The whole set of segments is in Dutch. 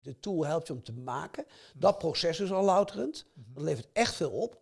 de tool helpt je om te maken. Dat proces is al louterend. Dat levert echt veel op.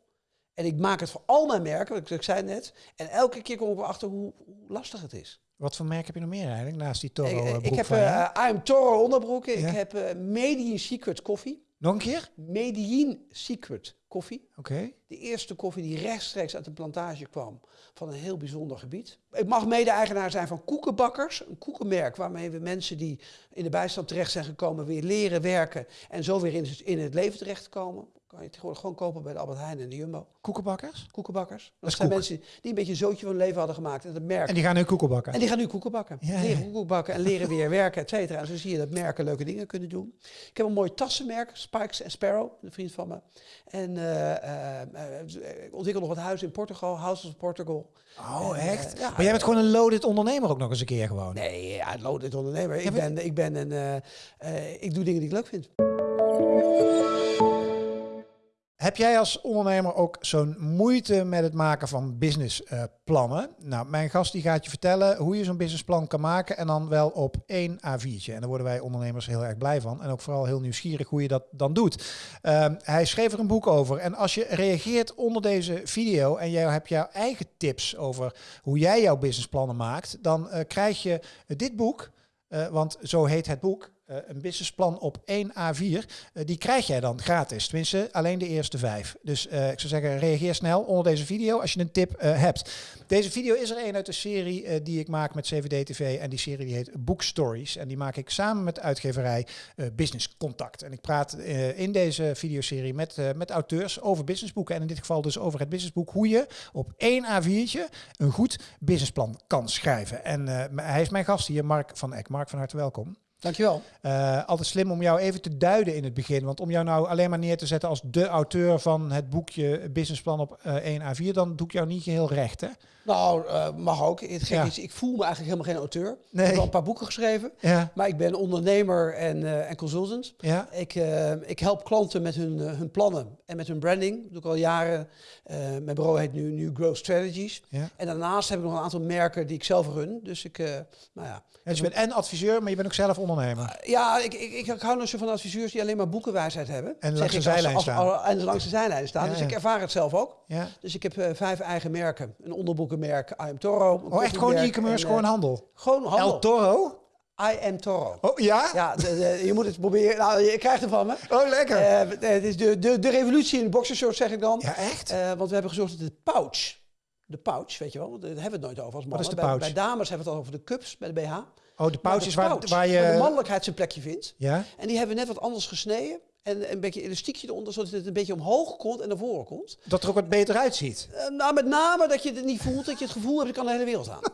En ik maak het voor al mijn merken, wat ik zei net. En elke keer kom ik erachter hoe, hoe lastig het is. Wat voor merk heb je nog meer eigenlijk, naast die Toro Ik, ik heb van je? uh, am Toro onderbroeken. Ja. Ik heb uh, Medellin Secret koffie. Nog een keer? Medellin Secret koffie. Oké. De eerste koffie die rechtstreeks uit de plantage kwam van een heel bijzonder gebied. Ik mag mede-eigenaar zijn van Koekenbakkers, een koekenmerk waarmee we mensen die in de bijstand terecht zijn gekomen weer leren werken en zo weer in het, in het leven terechtkomen. Kan je tegenwoordig gewoon kopen bij de Albert Heijn en de Jumbo. Koekenbakkers? Koekenbakkers. Dat, zijn koek. mensen die een beetje een zootje van hun leven hadden gemaakt. En dat merk. En die gaan nu koeken bakken? En die gaan nu koeken bakken. Ja, leren ja. koeken bakken en leren weer werken, et cetera. En zo zie je dat merken leuke dingen kunnen doen. Ik heb een mooi tassenmerk, Spikes Sparrow, een vriend van me. En eh, eh, eh, ik ontwikkel nog wat huizen in Portugal, Houses of Portugal. Oh, En, eh, echt? ja, maar jij bent gewoon een loaded ondernemer ook nog eens een keer gewoon. Nee, ja, loaded ondernemer. Ik ben, ik ben een, eh, eh, ik doe dingen die ik leuk vind. Heb jij als ondernemer ook zo'n moeite met het maken van businessplannen? nou, mijn gast die gaat je vertellen hoe je zo'n businessplan kan maken en dan wel op één A4'tje. En daar worden wij ondernemers heel erg blij van en ook vooral heel nieuwsgierig hoe je dat dan doet. Ehm, hij schreef er een boek over en als je reageert onder deze video en jij hebt jouw eigen tips over hoe jij jouw businessplannen maakt, dan eh, krijg je dit boek, eh, want zo heet het boek. Eh, een businessplan op 1 A4. eh, die krijg jij dan gratis. Tenminste, alleen de eerste vijf. Dus eh, ik zou zeggen, reageer snel onder deze video als je een tip hebt. Deze video is er een uit de serie die ik maak met CVD TV. En die serie die heet Book Stories. En die maak ik samen met de uitgeverij Business Contact. En ik praat in deze videoserie met, met auteurs over businessboeken. En in dit geval dus over het businessboek. Hoe je op één A4'tje een goed businessplan kan schrijven. En hij is mijn gast hier, Mark van Eck. Mark, van harte welkom. Dankjewel. Eh, altijd slim om jou even te duiden in het begin. Want om jou nou alleen maar neer te zetten als de auteur van het boekje Businessplan op eh 1 A4, dan doe ik jou niet geheel recht, hè? Nou, eh, mag ook. Het Ja. is, ik voel me eigenlijk helemaal geen auteur. Ik heb wel een paar boeken geschreven. Ja, Maar ik ben ondernemer en, eh, en consultant. ja, Ik, eh, ik help klanten met hun, eh, hun plannen en met hun branding. Dat doe ik al jaren. Eh, mijn bureau heet nu, nu Growth Strategies. ja. En daarnaast heb ik nog een aantal merken die ik zelf run. Dus ik, eh, nou ja. Dus je bent en adviseur, maar je bent ook zelf ondernemer. Ja, ik, ik, ik, hou nog zo van adviseurs die alleen maar boekenwijsheid hebben. En langs de als- zijlijn als- staan. En langs de zijlijn staan. Ja, dus ja. ik ervaar het zelf ook. Ja. Dus ik heb eh, vijf eigen merken. Een onderboekenmerk, I Am Toro. Oh, echt gewoon e-commerce, en, eh, gewoon handel. Gewoon handel. El Toro? I Am Toro. Oh, ja? Ja, de- de- je moet het proberen. Nou, je krijgt het van me. Oh, lekker. Eh, het is de, de, de revolutie in de boxershort, zeg ik dan. ja, echt? Eh, want we hebben gezorgd dat de pouch, de pouch, weet je wel, daar hebben we het nooit over als mannen. is de bij, bij dames hebben we het al over de cups, bij de BH. Oh, de pouches de waar, pouch, waar de je... mannelijkheid zijn plekje vindt. Ja? En die hebben we net wat anders gesneden. En een beetje elastiekje eronder, zodat het een beetje omhoog komt en naar voren komt. Dat er ook wat beter uitziet. Eh, nou, met name dat je het niet voelt, dat je het gevoel hebt, ik kan de hele wereld aan.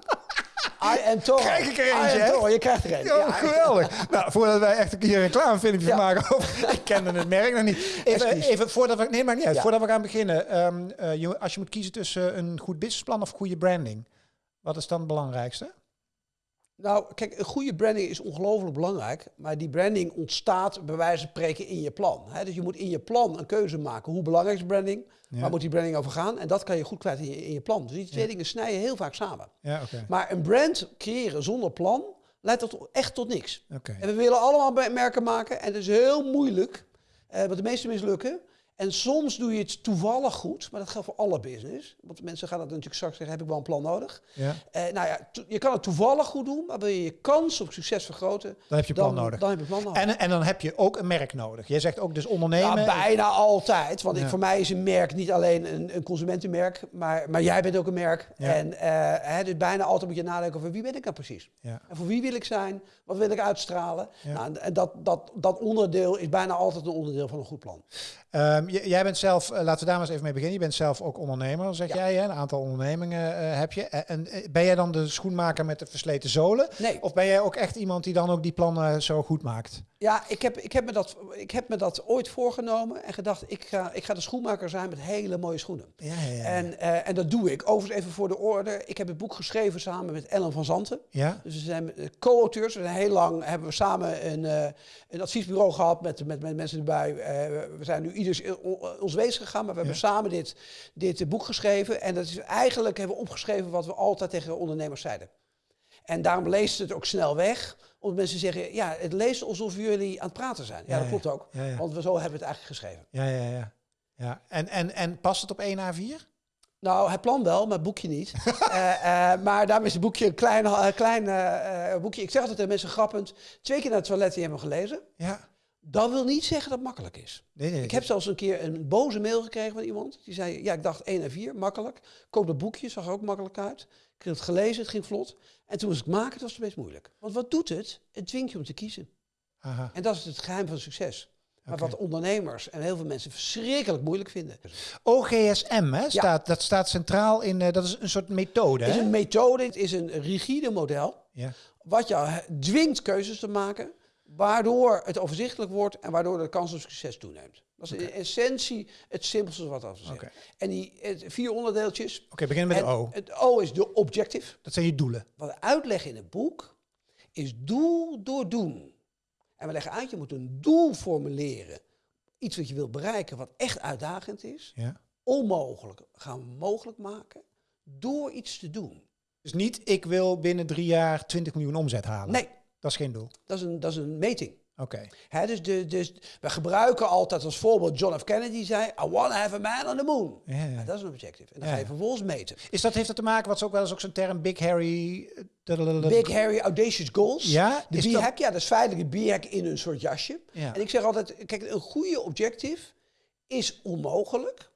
I am Toro. Krijg ik er eentje, je krijgt er een. Ja, geweldig. nou, voordat wij echt een keer een reclamefilmpje Ja. maken. over- ik kende het merk nog niet. Even, Excuus. even voordat we... Nee, maar niet uit. Ja. Voordat we gaan beginnen. ehm, eh, je- als je moet kiezen tussen een goed businessplan of goede branding. Wat is dan het belangrijkste? Nou, kijk, een goede branding is ongelooflijk belangrijk. Maar die branding ontstaat bij wijze van spreken in je plan. Hè? Dus je moet in je plan een keuze maken. Hoe belangrijk is branding? Ja. Waar moet die branding over gaan? En dat kan je goed kwijt in je, in je plan. Dus die twee dingen snijden heel vaak samen. Ja. Maar een brand creëren zonder plan leidt tot, echt tot niks. En we willen allemaal merken maken. En het is heel moeilijk. eh want de meeste mislukken. En soms doe je het toevallig goed. Maar dat geldt voor alle business. Want mensen gaan dat natuurlijk straks zeggen, heb ik wel een plan nodig. Ja. Eh, nou ja, je kan het toevallig goed doen, maar wil je je kans op succes vergroten, Dan heb je plan dan, nodig. dan heb je plan nodig. En, en dan heb je ook een merk nodig. Jij zegt ook dus ondernemen. ja, bijna altijd. Want ik, voor mij is een merk niet alleen een, een consumentenmerk, maar, maar jij bent ook een merk. Ja. En eh, hè, dus bijna altijd moet je nadenken over wie ben ik nou precies? En voor wie wil ik zijn? Wat wil ik uitstralen? Nou, en- en dat, dat, dat onderdeel is bijna altijd een onderdeel van een goed plan. Ehm, j- jij bent zelf, eh, laten we daar maar eens even mee beginnen. Je bent zelf ook ondernemer, zeg Ja. jij. Hè? Een aantal ondernemingen eh, heb je. En, en, eh, ben jij dan de schoenmaker met de versleten zolen? Nee. Of ben jij ook echt iemand die dan ook die plannen zo goed maakt? Ja, ik heb, ik, heb me dat, ik heb me dat ooit voorgenomen en gedacht, ik ga, ik ga de schoenmaker zijn met hele mooie schoenen. Ja, ja, ja. En, eh, en dat doe ik. Overigens even voor de orde. Ik heb het boek geschreven samen met Ellen van Zanten. ja? Dus we zijn eh, co-auteurs. We zijn heel lang hebben we samen een, eh, een adviesbureau gehad met, met, met mensen erbij. We zijn nu ieders ons wezen gegaan, maar we hebben samen dit, dit boek geschreven. En dat is eigenlijk hebben we opgeschreven wat we altijd tegen ondernemers zeiden. En daarom leest het ook snel weg. Omdat mensen zeggen, ja, het leest alsof jullie aan het praten zijn. Ja, Ja, dat klopt ook. Ja. Want we zo hebben we het eigenlijk geschreven. Ja, ja, ja. ja. En, en, en past het op 1 A4? Nou, het plan wel, maar het boekje niet. Eh, eh, maar daarom is het boekje een klein, eh, klein boekje. Ik zeg altijd tegen mensen grappend, twee keer naar het toilet en je hebt hem gelezen. Ja. Dat wil niet zeggen dat het makkelijk is. Nee, nee. Ik heb zelfs een keer een boze mail gekregen van iemand. Die zei, ja, ik dacht 1 en 4, makkelijk. Koop dat boekje, zag er ook makkelijk uit. Ik heb het gelezen, het ging vlot. En toen was ik maken, het was het best moeilijk. Want wat doet het? Het dwingt je om te kiezen. Aha. En dat is het geheim van succes. Maar wat ondernemers en heel veel mensen verschrikkelijk moeilijk vinden. OGSM, hè, staat, dat staat centraal in, eh, dat is een soort methode, Het is hè? een methode, het is een rigide model. Ja. Wat jou dwingt keuzes te maken. Waardoor het overzichtelijk wordt en waardoor de kans op succes toeneemt. Dat is in essentie het simpelste wat af te zeggen. En die het, vier onderdeeltjes. Oké, beginnen met de O. Het O is de objective. Dat zijn je doelen. Wat we uitleggen in het boek is doel door doen. En we leggen uit, je moet een doel formuleren. Iets wat je wilt bereiken, wat echt uitdagend is. Ja. Onmogelijk gaan we mogelijk maken door iets te doen. Dus niet, ik wil binnen drie jaar 20 miljoen omzet halen. Nee, Dat is geen doel. dat is een, dat is een meting. Oké. Hè, dus, de, dus we gebruiken altijd als voorbeeld John F. Kennedy zei: I want to have a man on the moon. Ja, dat is een objective. En dan Ja, ga je vervolgens meten. Is dat, heeft dat te maken, wat is ook wel eens ook zo'n term, Big Harry... eh, Big, hairy, audacious goals. Ja, De B-hack, ja, dat is feitelijk een B-hack in een soort jasje. Ja. En ik zeg altijd, kijk, een goede objective is onmogelijk,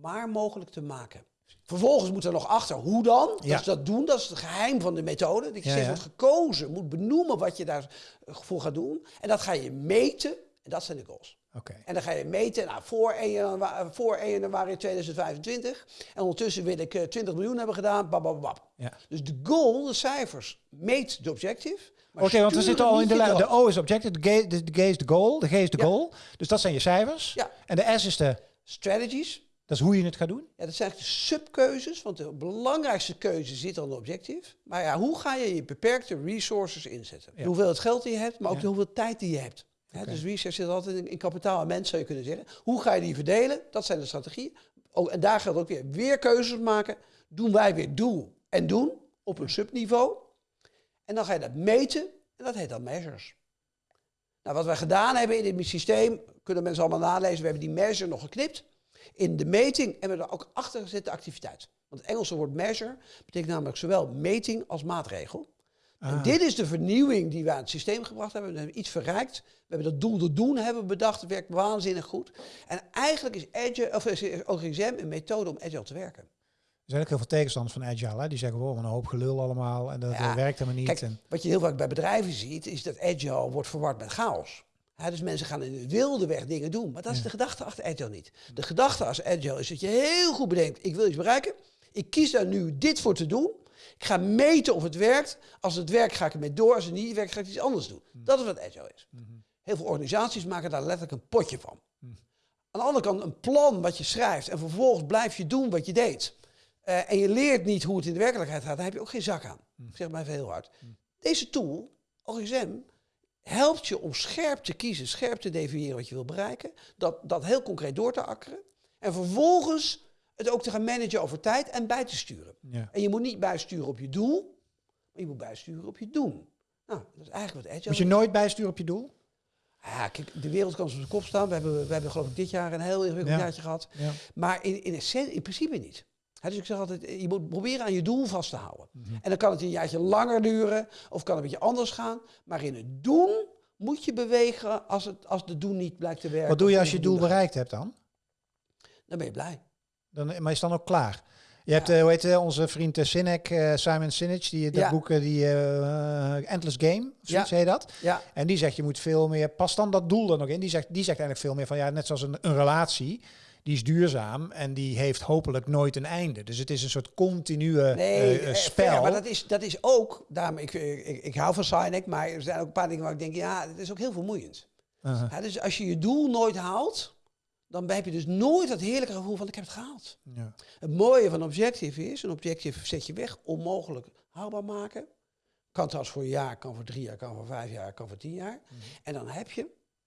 maar mogelijk te maken. Vervolgens moet er nog achter, hoe dan? Ja. Dus dat doen, dat is het geheim van de methode. Dat je Ja, steeds wordt gekozen, moet benoemen wat je daarvoor gaat doen. En dat ga je meten, en dat zijn de goals. Oké. En dan ga je meten, nou, voor 1 januari, voor 1 januari 2025. En ondertussen wil ik eh, 20 miljoen hebben gedaan, bababab. Ja. Dus de goal, de cijfers, meet de objective. Oké, want we zitten al in de lijn. De. O is objective, de G, de, de G is de goal, de G is de Ja. goal. Dus dat zijn je cijfers. Ja. En de S is de, Strategies, dat is hoe je het gaat doen. Ja, dat zijn eigenlijk de subkeuzes, want de belangrijkste keuze zit de objectief. Maar ja, hoe ga je je beperkte resources inzetten? Ja. De hoeveelheid geld die je hebt, maar ook Ja. de hoeveel tijd die je hebt. Dus research zit altijd in, in kapitaal en mens, zou je kunnen zeggen. Hoe ga je die verdelen? Dat zijn de strategieën. Oh, en daar geldt ook weer, weer keuzes maken. Doen wij weer doel en doen op een subniveau. En dan ga je dat meten en dat heet dan measures. Nou, wat wij gedaan hebben in dit systeem, kunnen mensen allemaal nalezen. We hebben die measure nog geknipt. In de meting hebben we er ook achter gezet de activiteit. Want het Engelse woord measure betekent namelijk zowel meting als maatregel. En Ah. dit is de vernieuwing die we aan het systeem gebracht hebben. We hebben iets verrijkt. We hebben dat doel te doen hebben bedacht. Het werkt waanzinnig goed. En eigenlijk is Agile, of is OGSM een methode om Agile te werken. Er zijn ook heel veel tegenstanders van Agile. Hè? Die zeggen, wow, wat een hoop gelul allemaal. En dat Ja, werkt helemaal niet. Kijk, en, wat je heel vaak bij bedrijven ziet, is dat Agile wordt verward met chaos. Hè, dus mensen gaan in de wilde weg dingen doen. Maar dat is de gedachte achter Agile niet. De gedachte als Agile is dat je heel goed bedenkt, ik wil iets bereiken. Ik kies daar nu dit voor te doen. Ik ga meten of het werkt. Als het werkt, ga ik ermee door. Als het niet werkt, ga ik iets anders doen. Dat is wat Agile is. Heel veel organisaties maken daar letterlijk een potje van. Aan de andere kant een plan wat je schrijft en vervolgens blijf je doen wat je deed. Eh, en je leert niet hoe het in de werkelijkheid gaat, dan heb je ook geen zak aan. Ik zeg maar even heel hard. Deze tool, OGSM, helpt je om scherp te kiezen, scherp te definiëren wat je wil bereiken. Dat, dat heel concreet door te akkeren. En vervolgens het ook te gaan managen over tijd en bij te sturen. ja. En je moet niet bijsturen op je doel, maar je moet bijsturen op je doen. Nou, dat is eigenlijk wat Agile Moet je nooit bijsturen op je doel? ja, kijk, de wereld kan op zijn kop staan. We hebben, we hebben geloof ik dit jaar een heel ingewikkeld Ja. jaartje gehad. Ja. Maar in, in, in principe niet. Dus ik zeg altijd, je moet proberen aan je doel vast te houden. Mhm. En dan kan het een jaartje langer duren of kan het een beetje anders gaan. Maar in het doen moet je bewegen als, het, als de doen niet blijkt te werken. Wat doe je als je doel bereikt hebt dan? Dan ben je blij. dan maar is dan ook klaar? Je hebt, eh, hoe heet eh, onze vriend eh, Sinek, eh, Simon Sinek, die dat Ja. boek, eh, die eh, Endless Game, of zoiets Ja. heet dat. Ja, En die zegt, je moet veel meer, pas dan dat doel er nog in. Die zegt, die zegt eigenlijk veel meer van, ja, net zoals een, een relatie, die is duurzaam en die heeft hopelijk nooit een einde. Dus het is een soort continue nee, eh, eh, eh, spel. fair, maar dat is, dat is ook, daarom, ik, ik, ik, hou van Sinek, maar er zijn ook een paar dingen waar ik denk, ja, het is ook heel vermoeiend. Ja, dus als je je doel nooit haalt, dan heb je dus nooit dat heerlijke gevoel van ik heb het gehaald. Ja. Het mooie van objective is, een objective zet je weg, onmogelijk haalbaar maken. Kan trouwens voor een jaar, kan voor drie jaar, kan voor vijf jaar, kan voor tien jaar. En dan heb je,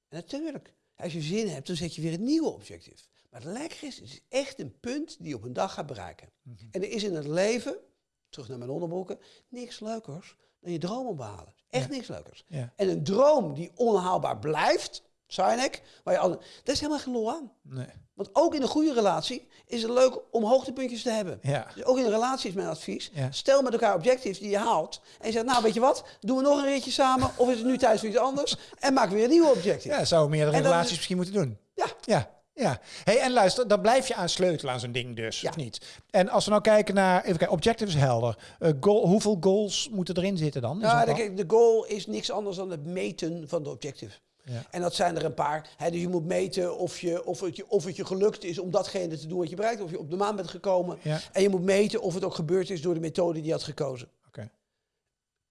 en natuurlijk, als je zin hebt, dan zet je weer een nieuwe objective. Maar het lekker is, het is echt een punt die je op een dag gaat bereiken. En er is in het leven terug naar mijn onderbroeken, niks leukers dan je droom behalen. Echt Ja. niks leukers. Ja. En een droom die onhaalbaar blijft, Sinek, waar je al, daar is helemaal geen lol aan. Nee. Want ook in een goede relatie is het leuk om hoogtepuntjes te hebben. Ja. Dus ook in een relatie is mijn advies. Ja. Stel met elkaar objectives die je haalt. En je zegt, nou weet je wat, doen we nog een ritje samen. Of is het nu tijd voor iets anders? En maak weer een nieuwe objective. Ja, zou meerdere relaties misschien moeten doen. Ja. Ja, ja. Hey, en luister, dan blijf je aan sleutelen aan zo'n ding dus, Ja. of niet? En als we nou kijken naar, even kijken, objective is helder. Eh, goal, hoeveel goals moeten erin zitten dan? Nou, zo'n de, goal is niks anders dan het meten van de objective. Ja. En dat zijn er een paar. Hè, dus je moet meten of, je, of, het je, of het je gelukt is om datgene te doen wat je bereikt. Of je op de maan bent gekomen. Ja. En je moet meten of het ook gebeurd is door de methode die je had gekozen.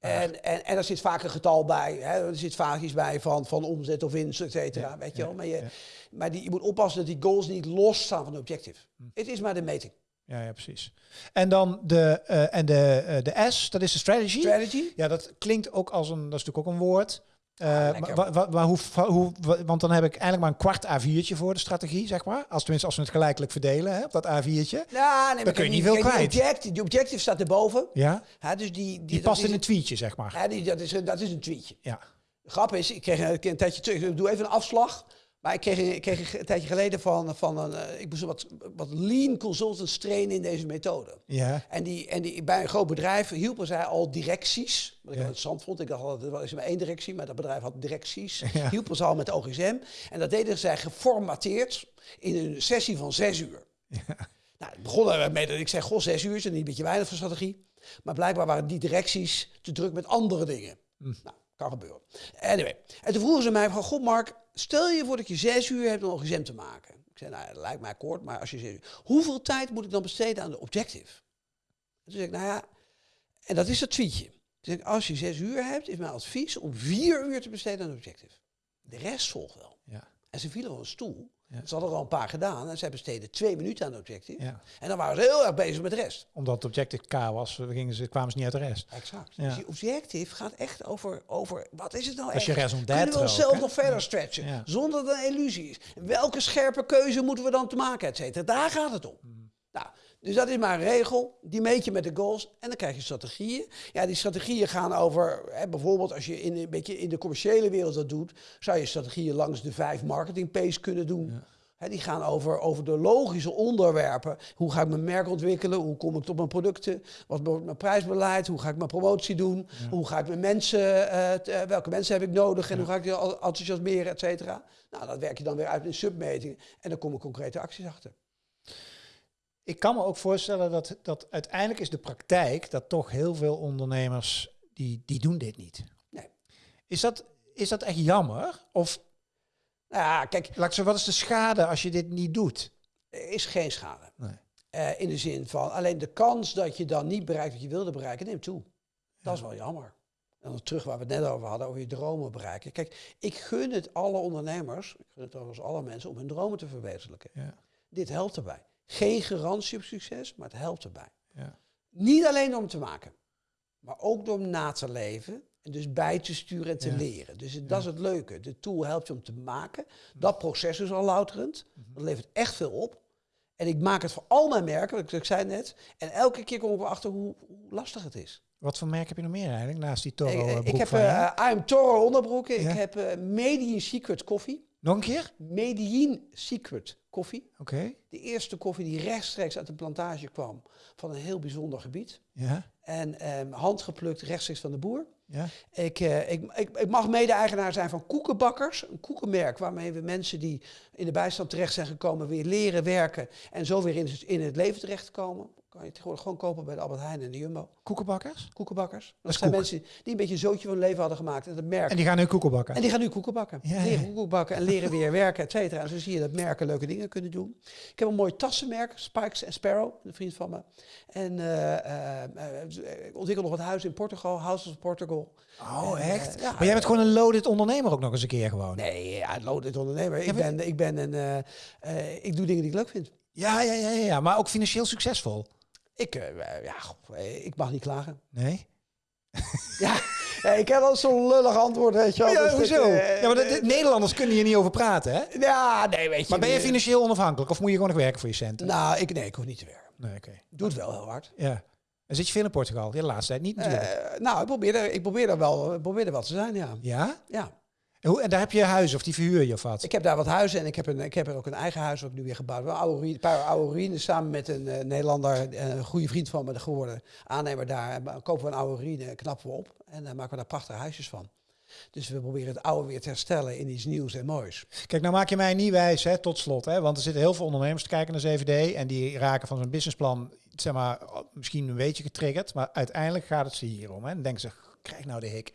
En, en, en er zit vaak een getal bij. Hè? Er zit vaak iets bij van, van omzet of winst, et cetera. Ja, weet je wel? Maar, je, maar die, je moet oppassen dat die goals niet losstaan van de objective. Hm. Het is maar de meting. Ja, ja, precies. En dan de, eh, en de, eh, de S, dat is de strategy. Strategy. Ja, dat klinkt ook als een, dat is natuurlijk ook een woord. Eh, Ah, maar, hoe, want dan heb ik eigenlijk maar een kwart A4'tje voor de strategie, zeg maar. Als tenminste als we het gelijkelijk verdelen, hè, op dat A4'tje. Ja, nee, maar kun je niet veel kijk, kwijt. Die objective, die objective staat erboven. Ja, Hè, dus die, die, past in een tweetje, zeg maar. Ja, die, dat, is, een- dat is een tweetje. Ja. De grap is, ik kreeg een, een tijdje terug, ik doe even een afslag. Maar ik kreeg, een, ik kreeg een tijdje geleden van, van een, eh, ik moest wat, wat lean consultants trainen in deze methode. Ja, En, die, en die, bij een groot bedrijf hielpen zij al directies. Wat ik Ja. interessant vond. Ik dacht altijd, er is maar één directie, maar dat bedrijf had directies. Ja. Hielpen ze al met OGSM. En dat deden zij geformateerd in een sessie van zes uur. Nou, het begon er mee dat ik zei, goh, zes uur is een beetje weinig voor strategie. Maar blijkbaar waren die directies te druk met andere dingen. Hm. Nou, kan gebeuren. Anyway. En toen vroegen ze mij van, god Mark, stel je voor dat je zes uur hebt om OGSM te maken. Ik zei, nou, dat lijkt mij kort, maar als je zes uur... Hoeveel tijd moet ik dan besteden aan de objective? En toen zei ik, nou ja, en dat is dat tweetje. Toen zei ik, als je zes uur hebt, is mijn advies om vier uur te besteden aan de objective. De rest volgt wel. ja, En ze vielen van een stoel. Ja. Ze hadden er al een paar gedaan en zij besteden twee minuten aan de objective. ja. En dan waren ze heel erg bezig met de rest. Omdat het objective K was, gingen ze, kwamen ze niet uit de rest. Exact. Ja. Dus die objective gaat echt over, over wat is het nou Als je echt? Kunnen we onszelf nog verder stretchen, zonder dat het een illusie is? Welke scherpe keuze moeten we dan te maken, et cetera? Daar gaat het om. Nou, dus dat is maar een regel, die meet je met de goals en dan krijg je strategieën. Ja, die strategieën gaan over, hè, bijvoorbeeld als je in, een beetje in de commerciële wereld dat doet, zou je strategieën langs de vijf marketing P's kunnen doen. Hè, die gaan over, over de logische onderwerpen. Hoe ga ik mijn merk ontwikkelen? Hoe kom ik tot mijn producten? Wat wordt mijn prijsbeleid? Hoe ga ik mijn promotie doen? Hoe ga ik mijn mensen, eh, t- eh, welke mensen heb ik nodig? En hoe ga ik die enthousiasmeren, et cetera? Nou, dat werk je dan weer uit in submetingen. En dan komen concrete acties achter. Ik kan me ook voorstellen dat, dat uiteindelijk is de praktijk dat toch heel veel ondernemers die, die doen dit niet. Nee. Is dat, is dat echt jammer? Of Nou ja, kijk, laat ik zo, wat is de schade als je dit niet doet? er is geen schade. Nee. Eh, in de zin van, alleen de kans dat je dan niet bereikt wat je wilde bereiken, neemt toe. Dat is wel jammer. En dan terug waar we het net over hadden, over je dromen bereiken. Kijk, ik gun het alle ondernemers, ik gun het overigens alle mensen, om hun dromen te verwezenlijken. Ja, Dit helpt erbij. Geen garantie op succes, maar het helpt erbij. ja, Niet alleen om te maken, maar ook door hem na te leven. En dus bij te sturen en te Ja. leren. Dus het- dat is het leuke. De tool helpt je om te maken. Dat proces is al louterend. Mhm. Dat levert echt veel op. En ik maak het voor al mijn merken, wat ik, ik zei net. En elke keer kom ik erachter hoe, hoe lastig het is. Wat voor merk heb je nog meer eigenlijk naast die Toro ik, eh, ik heb van je? eh I'm Toro onderbroeken. Ja. Ik heb uh, Medellin Secret koffie. Nog een keer? Medellin Secret koffie. Oké. De eerste koffie die rechtstreeks uit de plantage kwam van een heel bijzonder gebied. Ja, En ehm, handgeplukt rechtstreeks van de boer. ja. Ik, eh, ik, ik, ik mag mede-eigenaar zijn van Koekenbakkers, een koekenmerk waarmee we mensen die in de bijstand terecht zijn gekomen weer leren werken en zo weer in, in het leven terechtkomen. Kan je tegenwoordig gewoon kopen bij de Albert Heijn en de Jumbo. Koekenbakkers? Koekenbakkers. Dat, zijn koek. mensen die een beetje een zootje van hun leven hadden gemaakt en het merk. En die gaan nu koeken bakken? En die gaan nu koeken bakken. Ja, leren ja. koeken bakken en leren weer werken, et cetera. En zo zie je dat merken leuke dingen kunnen doen. Ik heb een mooi tassenmerk, Spikes Sparrow, een vriend van me. En eh, eh, eh, ik ontwikkel nog wat huizen in Portugal, Houses of Portugal. Oh, En, eh, echt? ja, maar jij bent gewoon een loaded ondernemer ook nog eens een keer gewoon. Nee, ja, loaded ondernemer. Ik ben, ik ben een, eh, eh, ik doe dingen die ik leuk vind. Ja, ja, ja, ja, ja, maar ook financieel succesvol. Ik, eh, ja, goh, eh, ik mag niet klagen. Nee? Ja, eh, ik heb al zo'n lullig antwoord, weet je wel. Ja, Dus dit, hoezo? eh, ja, maar de, de- Nederlanders kunnen hier niet over praten, hè? Ja, nee, weet je. Maar ben je eh, financieel onafhankelijk of moet je gewoon nog werken voor je centen? Nou, ik, nee, ik hoef niet te werken. Nee, oké. Doe het wel heel hard. Ja. En zit je veel in Portugal? Ja, de laatste tijd niet natuurlijk. Eh, nou, ik probeer, er, ik probeer er wel, probeer er wel te zijn, ja. ja? ja. En, hoe, en daar heb je huis of die verhuur je of wat? Ik heb daar wat huizen en ik heb, een, ik heb er ook een eigen huis wat ik nu weer gebouwd. Een, ruïne, een paar oude ruïnes samen met een eh, Nederlander, eh, een goede vriend van me geworden, aannemer daar. En kopen we een oude ruïne, knappen we op en dan maken we daar prachtige huisjes van. Dus we proberen het oude weer te herstellen in iets nieuws en moois. Kijk, nou maak je mij niet wijs, hè, tot slot. Hè, want er zitten heel veel ondernemers te kijken naar 7D. En die raken van zo'n businessplan, zeg maar, misschien een beetje getriggerd. Maar uiteindelijk gaat het ze hier om. Hè. Dan denken ze, krijg nou de hik.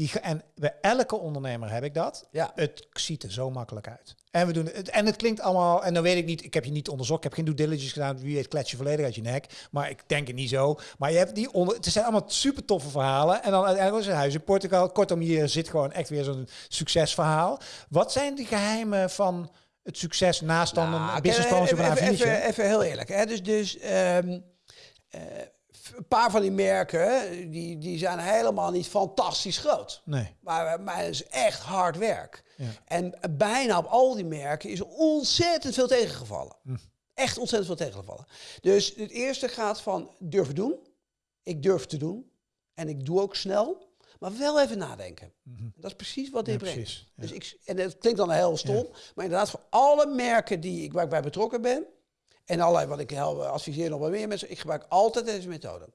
Die, en bij elke ondernemer heb ik dat. Ja. Het ziet er zo makkelijk uit. En we doen het. En het klinkt allemaal. En dan weet ik niet. Ik heb je niet onderzocht. Ik heb geen due diligence gedaan. Wie weet, klets je volledig uit je nek. Maar ik denk het niet zo. Maar je hebt die onder. Het zijn allemaal super toffe verhalen. En dan uiteindelijk was het huis in Portugal. Kortom, hier zit gewoon echt weer zo'n succesverhaal. Wat zijn de geheimen van het succes naast dan Nou, een businessplan even, van een even, A4'tje? even, even heel eerlijk. Hè? Dus, dus ehm, eh, een paar van die merken, die, die zijn helemaal niet fantastisch groot. Nee. Maar, maar het is echt hard werk. Ja. En bijna op al die merken is ontzettend veel tegengevallen. Hm. Echt ontzettend veel tegengevallen. Dus het eerste gaat van durven doen. Ik durf te doen. En ik doe ook snel. Maar wel even nadenken. Dat is precies wat dit Mhm. Ja, brengt. precies, ja. Dus ik, en dat klinkt dan heel stom. Maar inderdaad, voor alle merken die ik, waar ik bij betrokken ben. En allerlei wat ik help, adviseer nog wel meer mensen. Ik gebruik altijd deze methode.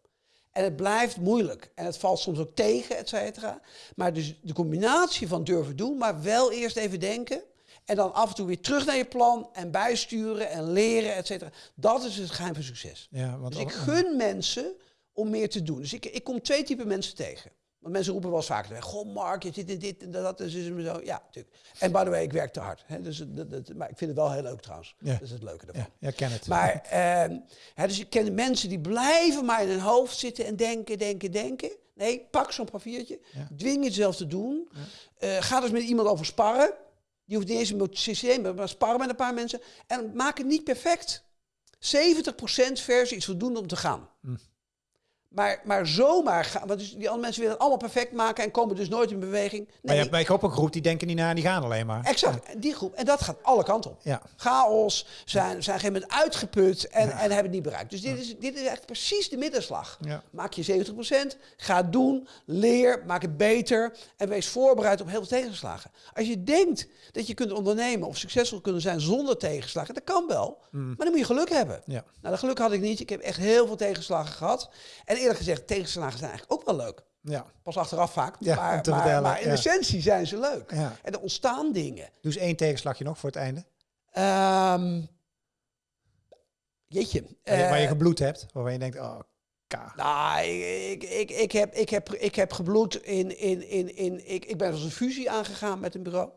En het blijft moeilijk. En het valt soms ook tegen, et cetera. Maar dus de combinatie van durven doen, maar wel eerst even denken. En dan af en toe weer terug naar je plan en bijsturen en leren, et cetera. Dat is het geheim van succes. Ja, want Dus ik gun mensen om meer te doen. Dus ik, ik kom twee typen mensen tegen. Want mensen roepen wel eens vaker, goh Mark, je zit in dit en dat, is het zo. Ja, natuurlijk. En by the way, ik werk te hard. Hè, dus dat, dat, maar ik vind het wel heel leuk trouwens. Ja. Dat is het leuke ervan. ja, ken het. Maar hè, dus ik ken mensen die blijven maar in hun hoofd zitten en denken, denken, denken. Nee, pak zo'n papiertje. Ja. Dwing jezelf te doen. Eh, ga dus met iemand over sparren. Je hoeft niet eens een systeem, maar sparren met een paar mensen. En maak het niet perfect. 70% versie is voldoende om te gaan. Hm. Maar, maar zomaar gaan, want dus die andere mensen willen het allemaal perfect maken en komen dus nooit in beweging. maar Nee, je hebt bij ook een groep die denken niet na en die gaan alleen maar. exact. Die groep. En dat gaat alle kanten op Ja. chaos, zijn, zijn op een gegeven moment uitgeput en, en hebben het niet bereikt. Dus dit is, dit is echt precies de middenslag. Maak je 70%, ga het doen, leer, maak het beter en wees voorbereid op heel veel tegenslagen. Als je denkt dat je kunt ondernemen of succesvol kunnen zijn zonder tegenslagen, dat kan wel, maar dan moet je geluk hebben. Ja. Nou, dat geluk had ik niet. Ik heb echt heel veel tegenslagen gehad. En eerlijk gezegd, tegenslagen zijn eigenlijk ook wel leuk. Ja. Pas achteraf vaak, Ja, maar, te maar, maar in ja. essentie zijn ze leuk. Ja. En er ontstaan dingen. Doe eens één tegenslagje nog voor het einde. Ehm jeetje. Waar je, waar je Eh, gebloed hebt. Waarvan je denkt, oh, ka. nou, ik, ik, ik, heb, ik, heb, ik heb gebloed in... in, in, in ik, ik ben als een fusie aangegaan met een bureau.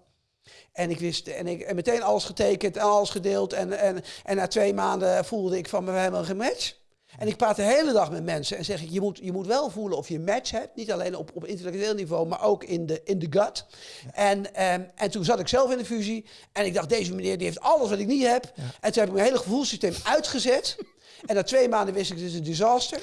En ik wist, en ik en meteen alles getekend en alles gedeeld. En, en, en na twee maanden voelde ik van, we hebben geen match. En ik praat de hele dag met mensen en zeg ik, je moet, je moet wel voelen of je een match hebt. Niet alleen op, op intellectueel niveau, maar ook in de, in de gut. En, ehm, en toen zat ik zelf in de fusie en ik dacht, deze meneer die heeft alles wat ik niet heb. En toen heb ik mijn hele gevoelssysteem uitgezet. en na twee maanden wist ik, dit is een disaster.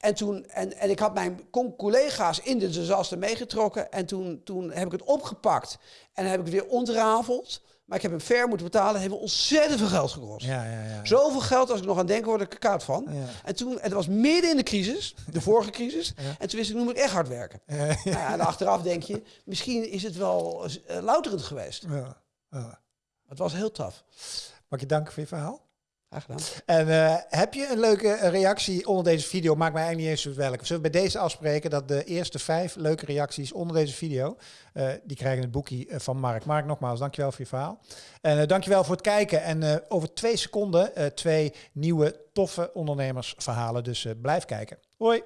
En, toen, en, en ik had mijn collega's in de disaster meegetrokken. En toen, toen heb ik het opgepakt en heb ik het weer ontrafeld. Maar ik heb hem fair moeten betalen. Het heeft me ontzettend veel geld gekost. Ja, ja, ja. Zoveel geld als ik nog aan denk, word ik er koud van. En toen, en het was midden in de crisis, de vorige crisis. En toen wist ik, nu moet ik echt hard werken. Nou ja, en achteraf denk je, misschien is het wel eh, louterend geweest. Het was heel tof. Mag je danken voor je verhaal? En eh, heb je een leuke reactie onder deze video? Maakt mij eigenlijk niet eens uit welke. Zullen we bij deze afspreken dat de eerste vijf leuke reacties onder deze video, eh, die krijgen het boekje eh, van Mark. Mark, nogmaals, dankjewel voor je verhaal. En uh, dankjewel voor het kijken. En over twee seconden twee nieuwe toffe ondernemersverhalen. Dus blijf kijken. Hoi!